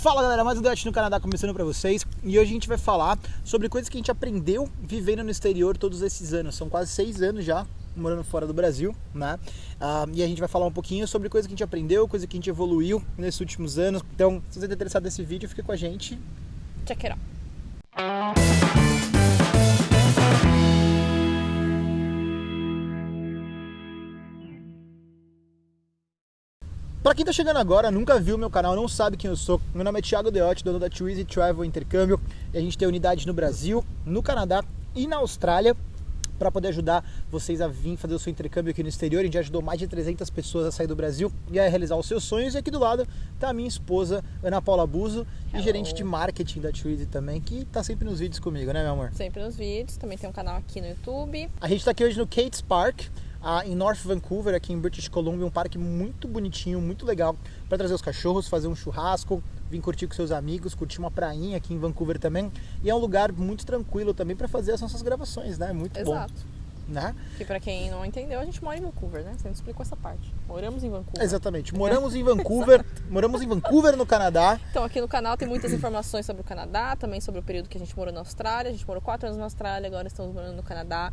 Fala galera, mais um Debate no Canadá começando para vocês e hoje a gente vai falar sobre coisas que a gente aprendeu vivendo no exterior todos esses anos. São quase seis anos já morando fora do Brasil, né? Uh, e a gente vai falar um pouquinho sobre coisas que a gente aprendeu, coisas que a gente evoluiu nesses últimos anos. Então, se você está interessado nesse vídeo, fica com a gente. Check it out. Para quem tá chegando agora, nunca viu meu canal, não sabe quem eu sou, meu nome é Thiago Deotti, dono da Twizy Travel Intercâmbio, e a gente tem unidade no Brasil, no Canadá e na Austrália para poder ajudar vocês a vir fazer o seu intercâmbio aqui no exterior. A gente já ajudou mais de 300 pessoas a sair do Brasil e a realizar os seus sonhos. E aqui do lado tá a minha esposa, Ana Paula Buzo, e gerente de marketing da Twizy também, que tá sempre nos vídeos comigo, né, meu amor? Sempre nos vídeos, também tem um canal aqui no YouTube. A gente tá aqui hoje no Kate's Park, ah, em North Vancouver, aqui em British Columbia, um parque muito bonitinho, muito legal para trazer os cachorros, fazer um churrasco, vir curtir com seus amigos, curtir uma prainha aqui em Vancouver também. E é um lugar muito tranquilo também para fazer as nossas gravações, né? Muito Exato. bom. Né? Que para quem não entendeu, a gente mora em Vancouver, né? Você não explicou essa parte. Moramos em Vancouver. Exatamente. Moramos em Vancouver. moramos em Vancouver, no Canadá. Então, aqui no canal tem muitas informações sobre o Canadá, também sobre o período que a gente morou na Austrália. A gente morou quatro anos na Austrália, agora estamos morando no Canadá.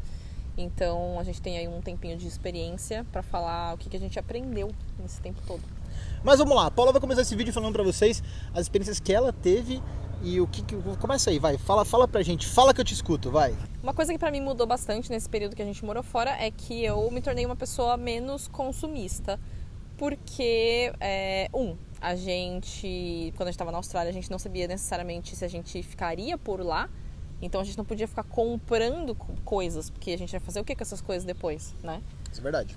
Então a gente tem aí um tempinho de experiência para falar o que, que a gente aprendeu nesse tempo todo. Mas vamos lá, a Paula vai começar esse vídeo falando para vocês as experiências que ela teve e o que, que começa aí, vai, fala, fala pra gente, fala que eu te escuto, vai. Uma coisa que para mim mudou bastante nesse período que a gente morou fora é que eu me tornei uma pessoa menos consumista, porque é, um, a gente quando a gente estava na Austrália a gente não sabia necessariamente se a gente ficaria por lá então a gente não podia ficar comprando coisas, porque a gente vai fazer o que com essas coisas depois, né? Isso é verdade.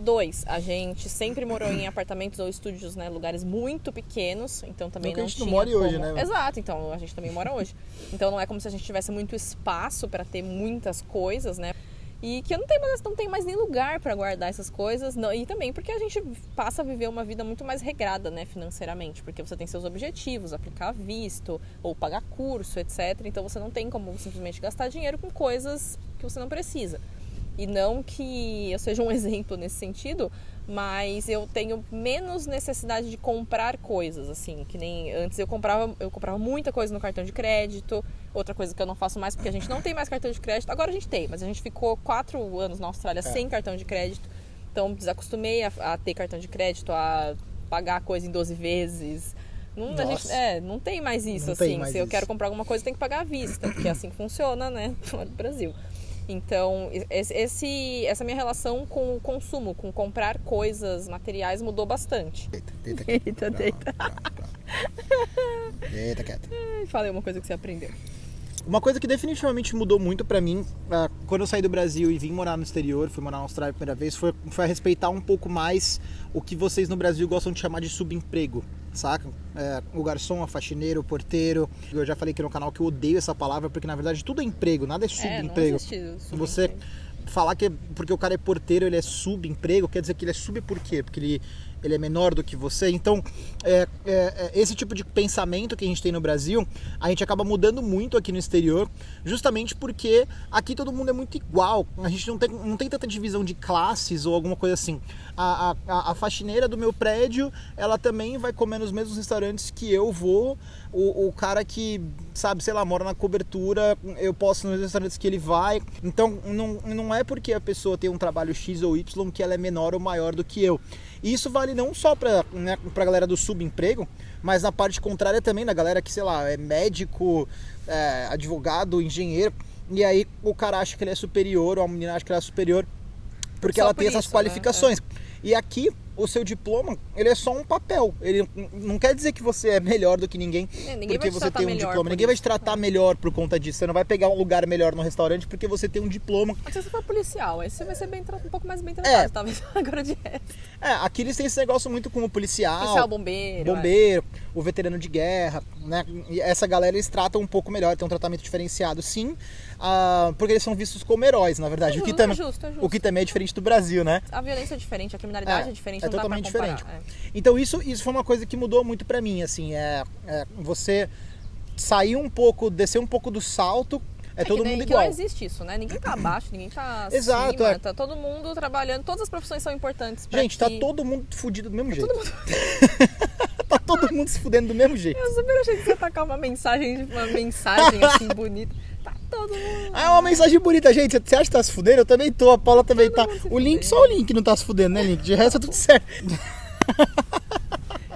Dois, a gente sempre morou em apartamentos ou estúdios, né? Lugares muito pequenos, então também não, não tinha. A gente não mora como... hoje, né? Exato, então a gente também mora hoje. Então não é como se a gente tivesse muito espaço para ter muitas coisas, né? E que eu não tenho mais, não tenho mais nem lugar para guardar essas coisas. Não, e também porque a gente passa a viver uma vida muito mais regrada, né, financeiramente. Porque você tem seus objetivos, aplicar visto, ou pagar curso, etc. Então você não tem como simplesmente gastar dinheiro com coisas que você não precisa. E não que eu seja um exemplo nesse sentido, mas eu tenho menos necessidade de comprar coisas, assim, que nem antes eu comprava, eu comprava muita coisa no cartão de crédito, outra coisa que eu não faço mais porque a gente não tem mais cartão de crédito, agora a gente tem, mas a gente ficou quatro anos na Austrália é. sem cartão de crédito, então desacostumei a, a, ter cartão de crédito, a pagar a coisa em 12 vezes. Não, gente, é, não tem mais isso, não assim. Se eu quero comprar alguma coisa, tem que pagar à vista, porque é assim funciona, né, no Brasil. Então, esse, essa minha relação com o consumo, com comprar coisas materiais mudou bastante. Deita, deita, deita. deita. Deita, quieta. Falei uma coisa que você aprendeu. Uma coisa que definitivamente mudou muito para mim, uh, quando eu saí do Brasil e vim morar no exterior, fui morar na Austrália a primeira vez, foi, foi respeitar um pouco mais o que vocês no Brasil gostam de chamar de subemprego, saca? É, o garçom, a faxineiro, o porteiro. Eu já falei aqui no canal que eu odeio essa palavra, porque na verdade tudo é emprego, nada é subemprego. É, não Você falar que é porque o cara é porteiro, ele é subemprego, quer dizer que ele é sub por quê? Porque ele ele é menor do que você. Então, é, é, é, esse tipo de pensamento que a gente tem no Brasil, a gente acaba mudando muito aqui no exterior, justamente porque aqui todo mundo é muito igual. A gente não tem, não tem tanta divisão de classes ou alguma coisa assim. A, a, a faxineira do meu prédio, ela também vai comer nos mesmos restaurantes que eu vou. O, o cara que, sabe, sei lá, mora na cobertura, eu posso nos restaurantes que ele vai. Então, não, não é porque a pessoa tem um trabalho X ou Y que ela é menor ou maior do que eu. E isso vale não só para né, a galera do subemprego, mas na parte contrária também, na galera que, sei lá, é médico, é, advogado, engenheiro, e aí o cara acha que ele é superior, ou a menina acha que ela é superior, porque só ela por tem isso, essas qualificações. Né? É. E aqui o seu diploma, ele é só um papel. Ele não quer dizer que você é melhor do que ninguém, é, ninguém porque você tem um diploma. Ninguém vai te tratar é. melhor por conta disso. Você não vai pegar um lugar melhor no restaurante porque você tem um diploma. Mas se você for policial, aí você vai ser bem, um pouco mais bem tratado, é. talvez agora de resto. É, aqui eles têm esse negócio muito com o policial. Policial, bombeiro. Bombeiro, é. o veterano de guerra, né? E essa galera eles tratam um pouco melhor, tem um tratamento diferenciado, sim. Uh, porque eles são vistos como heróis, na verdade. É o, que também, é justo, é justo. o que também é diferente do Brasil, né? A violência é diferente, a criminalidade é, é diferente, é totalmente diferente. É. Então isso, isso foi uma coisa que mudou muito para mim, assim, é, é, você sair um pouco, descer um pouco do salto é, é todo mundo igual. Não existe isso, né? Ninguém tá abaixo, ninguém tá Exato, acima, é. tá todo mundo trabalhando, todas as profissões são importantes Gente, tá todo mundo fudido do mesmo é jeito. Todo mundo... tá todo mundo se fudendo do mesmo jeito. Eu super achei que você ia tacar uma mensagem, uma mensagem assim bonita. Tá todo mundo. Ah, é uma mensagem bonita, gente. Você acha que tá se fudendo? Eu também tô, a Paula também tá. mundo se O Link, só o Link não tá se fudendo, né, Link? De resto tá tudo certo.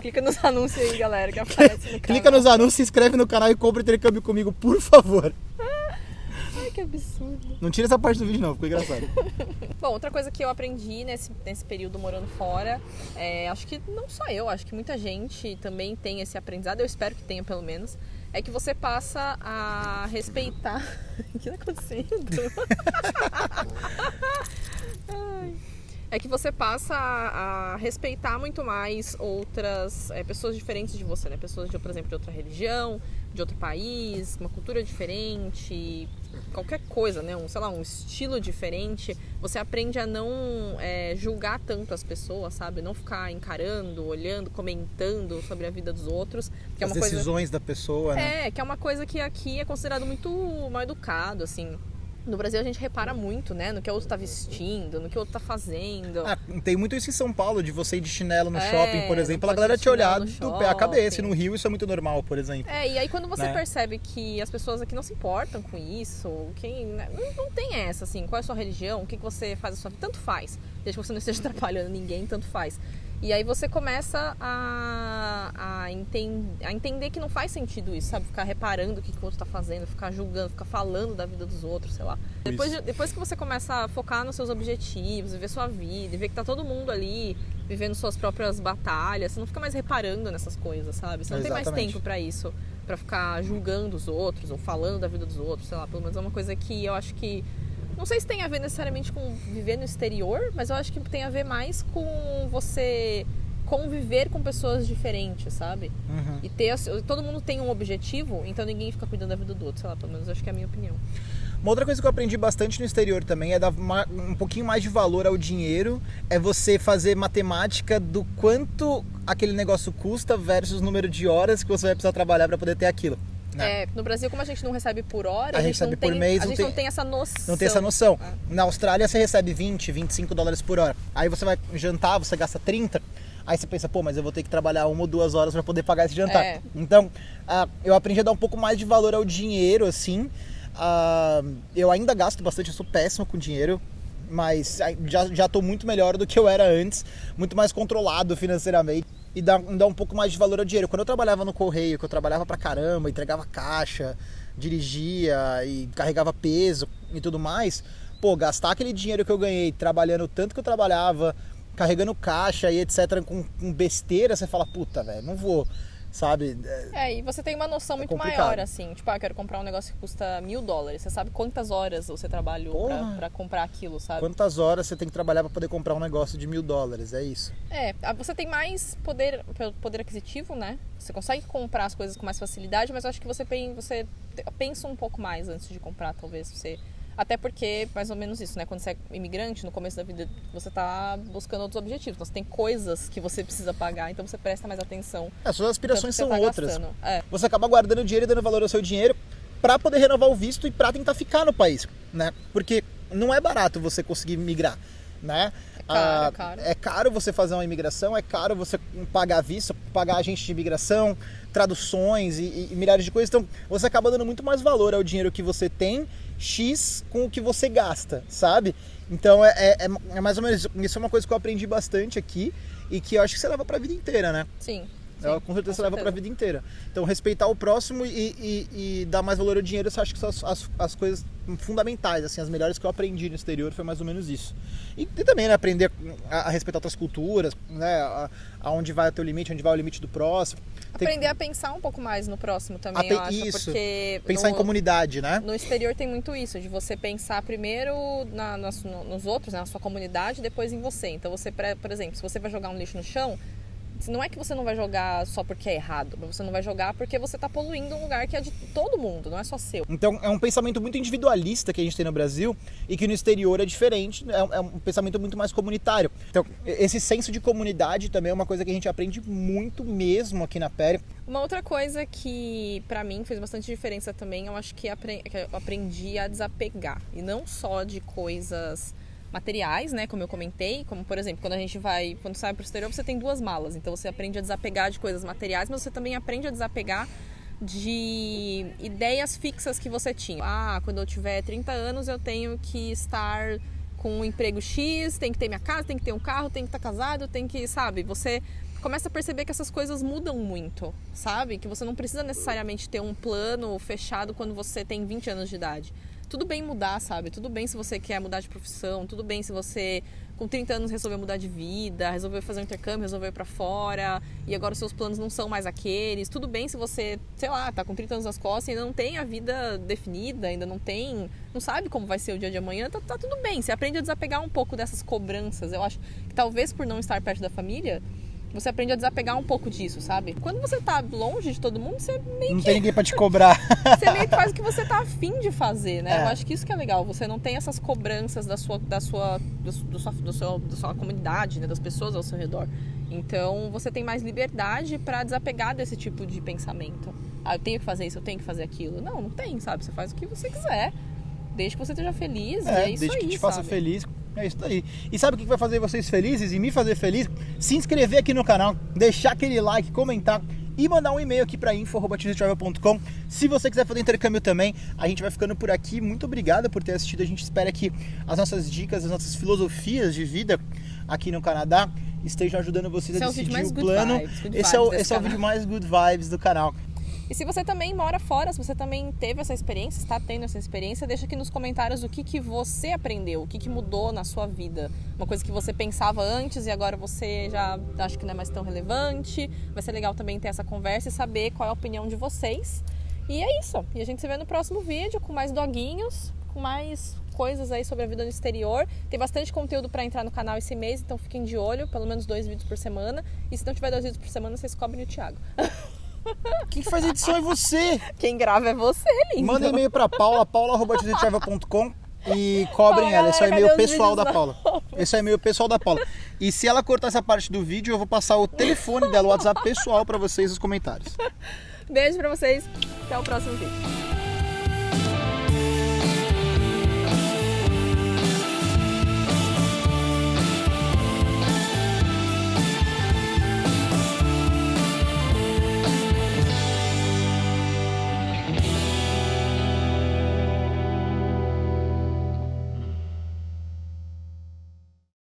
Clica nos anúncios aí, galera, que aparece no Clica nos anúncios, se inscreve no canal e compra intercâmbio comigo, por favor. Ai, que absurdo. Não tira essa parte do vídeo, não, ficou engraçado. Bom, outra coisa que eu aprendi nesse, nesse período morando fora, é, acho que não só eu, acho que muita gente também tem esse aprendizado, eu espero que tenha pelo menos, é que você passa a respeitar. o que tá acontecendo? Ai. É que você passa a, a respeitar muito mais outras é, pessoas diferentes de você, né? Pessoas, de, por exemplo, de outra religião, de outro país, uma cultura diferente, qualquer coisa, né? Um, sei lá, um estilo diferente. Você aprende a não é, julgar tanto as pessoas, sabe? Não ficar encarando, olhando, comentando sobre a vida dos outros. Que é As uma coisa decisões da pessoa, né? é, que é uma coisa que aqui é considerado muito mal educado, assim. No Brasil a gente repara muito, né? No que o outro tá vestindo, no que o outro tá fazendo. Ah, tem muito isso em São Paulo, de você ir de chinelo no É, shopping, por exemplo, a galera te olhar do pé à cabeça. E shopping. no Rio isso é muito normal, por exemplo. É, e aí quando você Né? percebe que as pessoas aqui não se importam com isso, quem, né, não, não tem essa, assim, qual é a sua religião, o que, que você faz a sua vida, tanto faz. Desde que você não esteja atrapalhando ninguém, tanto faz. E aí você começa a, a, enten- a entender que não faz sentido isso, sabe? Ficar reparando o que, que o outro tá fazendo, ficar julgando, ficar falando da vida dos outros, sei lá. Depois, de- depois que você começa a focar nos seus objetivos, viver sua vida, e ver que tá todo mundo ali vivendo suas próprias batalhas, você não fica mais reparando nessas coisas, sabe? Você não tem mais Exatamente. tempo pra isso, pra ficar julgando os outros ou falando da vida dos outros, sei lá, pelo menos é uma coisa que eu acho que não sei se tem a ver necessariamente com viver no exterior, mas eu acho que tem a ver mais com você conviver com pessoas diferentes, sabe? Uhum. E ter todo mundo tem um objetivo, então ninguém fica cuidando da vida do outro, sei lá, pelo menos acho que é a minha opinião. Uma outra coisa que eu aprendi bastante no exterior também é dar ma- um pouquinho mais de valor ao dinheiro, é você fazer matemática do quanto aquele negócio custa versus o número de horas que você vai precisar trabalhar para poder ter aquilo. Né? É, no Brasil, como a gente não recebe por hora, A a, gente recebe por tem, mês, a gente tem- não tem essa noção. Não tem essa noção. Ah. Na Austrália você recebe 20, 25 dólares por hora. Aí você vai jantar, você gasta 30. Aí você pensa, pô, mas eu vou ter que trabalhar uma ou duas horas para poder pagar esse jantar. É. Então, ah, eu aprendi a dar um pouco mais de valor ao dinheiro, assim. Ah, eu ainda gasto bastante, eu sou péssimo com dinheiro. Mas já, já tô muito melhor do que eu era antes. Muito mais controlado financeiramente. E dá, dá um pouco mais de valor ao dinheiro. Quando eu trabalhava no correio, que eu trabalhava pra caramba, entregava caixa, dirigia e carregava peso e tudo mais, pô, gastar aquele dinheiro que eu ganhei trabalhando tanto que eu trabalhava, carregando caixa e etc, com, com besteira, você fala, puta, velho, não vou, sabe? É, É, e você tem uma noção muito complicado. maior, assim. Tipo, ah, eu quero comprar um negócio que custa mil dólares. Você sabe quantas horas você trabalhou pra, pra comprar aquilo, sabe? Quantas horas você tem que trabalhar pra poder comprar um negócio de mil dólares? É isso. É, você tem mais poder, poder aquisitivo, né? Você consegue comprar as coisas com mais facilidade, mas eu acho que você, você pensa um pouco mais antes de comprar, talvez. Você... Até porque, mais ou menos isso, né? Quando você é imigrante, no começo da vida, você tá buscando outros objetivos. Então, você tem coisas que você precisa pagar, então você presta mais atenção. As suas aspirações são tá outras. É. Você acaba guardando dinheiro e dando valor ao seu dinheiro pra poder renovar o visto e pra tentar ficar no país, né? Porque não é barato você conseguir migrar, né? É caro, Ah, é caro. é caro você fazer uma imigração, é caro você pagar visto, pagar agente de imigração, traduções e, e- e milhares de coisas. Então, você acaba dando muito mais valor ao dinheiro que você tem, X com o que você gasta, sabe? Então, é, é, é- é mais ou menos isso. Isso é uma coisa que eu aprendi bastante aqui e que eu acho que você leva pra vida inteira, né? Sim. Ela sim, com certeza leva pra certeza. vida inteira. Então, respeitar o próximo e, e- e dar mais valor ao dinheiro, eu acho que são as, as, as coisas fundamentais, assim, as melhores que eu aprendi no exterior foi mais ou menos isso. E, e também, né, aprender a, a respeitar outras culturas, né, a- aonde vai o teu limite, onde vai o limite do próximo. Tem- Aprender a pensar um pouco mais no próximo também, A pe- eu acho. isso. Porque Pensar no, em comunidade, né? no exterior tem muito isso, de você pensar primeiro na- nos outros, né, na sua comunidade, depois em você. Então você, por exemplo, se você vai jogar um lixo no chão, não é que você não vai jogar só porque é errado, mas você não vai jogar porque você tá poluindo um lugar que é de todo mundo, não é só seu. Então é um pensamento muito individualista que a gente tem no Brasil e que no exterior é diferente, é um- é pensamento muito mais comunitário. Então esse senso de comunidade também é uma coisa que a gente aprende muito mesmo aqui na Péria. Uma outra coisa que pra mim fez bastante diferença também, eu acho que, apre- que eu aprendi a desapegar. E não só de coisas materiais, né? Como eu comentei, como por exemplo, quando a gente vai, quando sai para o exterior, você tem duas malas. Então você aprende a desapegar de coisas materiais, mas você também aprende a desapegar de ideias fixas que você tinha. Ah, quando eu tiver 30 anos eu tenho que estar com um emprego X, tem que ter minha casa, tem que ter um carro, tem que estar casado, tem que, sabe? Você começa a perceber que essas coisas mudam muito, sabe? Que você não precisa necessariamente ter um plano fechado quando você tem 20 anos de idade tudo bem mudar, sabe? Tudo bem se você quer mudar de profissão, tudo bem se você com 30 anos resolveu mudar de vida, resolveu fazer um intercâmbio, resolveu ir para fora e agora os seus planos não são mais aqueles. Tudo bem se você, sei lá, tá com 30 anos nas costas e ainda não tem a vida definida, ainda não tem, não sabe como vai ser o dia de amanhã, tá, tá tudo bem. Você aprende a desapegar um pouco dessas cobranças. Eu acho que talvez por não estar perto da família, você aprende a desapegar um pouco disso, sabe? Quando você tá longe de todo mundo, você meio Não que... tem ninguém pra te cobrar. você meio que faz o que você tá afim de fazer, né? É. Eu acho que isso que é legal. Você não tem essas cobranças da sua, da sua, do, do sua, do seu, da sua comunidade, né? Das pessoas ao seu redor. Então, você tem mais liberdade para desapegar desse tipo de pensamento. Ah, eu tenho que fazer isso, eu tenho que fazer aquilo. Não, não tem, sabe? Você faz o que você quiser. Desde que você esteja feliz, é, e é isso desde aí, que te sabe? faça feliz é isso aí. E sabe o que vai fazer vocês felizes e me fazer feliz? Se inscrever aqui no canal, deixar aquele like, comentar e mandar um e-mail aqui para info.travel.com. Se você quiser fazer intercâmbio também, a gente vai ficando por aqui. Muito obrigado por ter assistido. A gente espera que as nossas dicas, as nossas filosofias de vida aqui no Canadá estejam ajudando vocês esse a decidir é o, o plano. Vibes, esse é o, esse é o vídeo mais good vibes do canal. E se você também mora fora, se você também teve essa experiência, está tendo essa experiência, deixa aqui nos comentários o que, que você aprendeu, o que, que mudou na sua vida. Uma coisa que você pensava antes e agora você já acha que não é mais tão relevante. Vai ser legal também ter essa conversa e saber qual é a opinião de vocês. E é isso. E a gente se vê no próximo vídeo com mais doguinhos, com mais coisas aí sobre a vida no exterior. Tem bastante conteúdo para entrar no canal esse mês, então fiquem de olho, pelo menos dois vídeos por semana. E se não tiver dois vídeos por semana, vocês cobrem o Thiago. Quem faz edição é você. Quem grava é você, lindo. Manda e-mail pra Paula, paula.com e cobrem ela. Esse é o e-mail pessoal da Paula. Esse é o e-mail pessoal da Paula. E se ela cortar essa parte do vídeo, eu vou passar o telefone dela, o WhatsApp pessoal para vocês nos comentários. Beijo pra vocês. Até o próximo vídeo.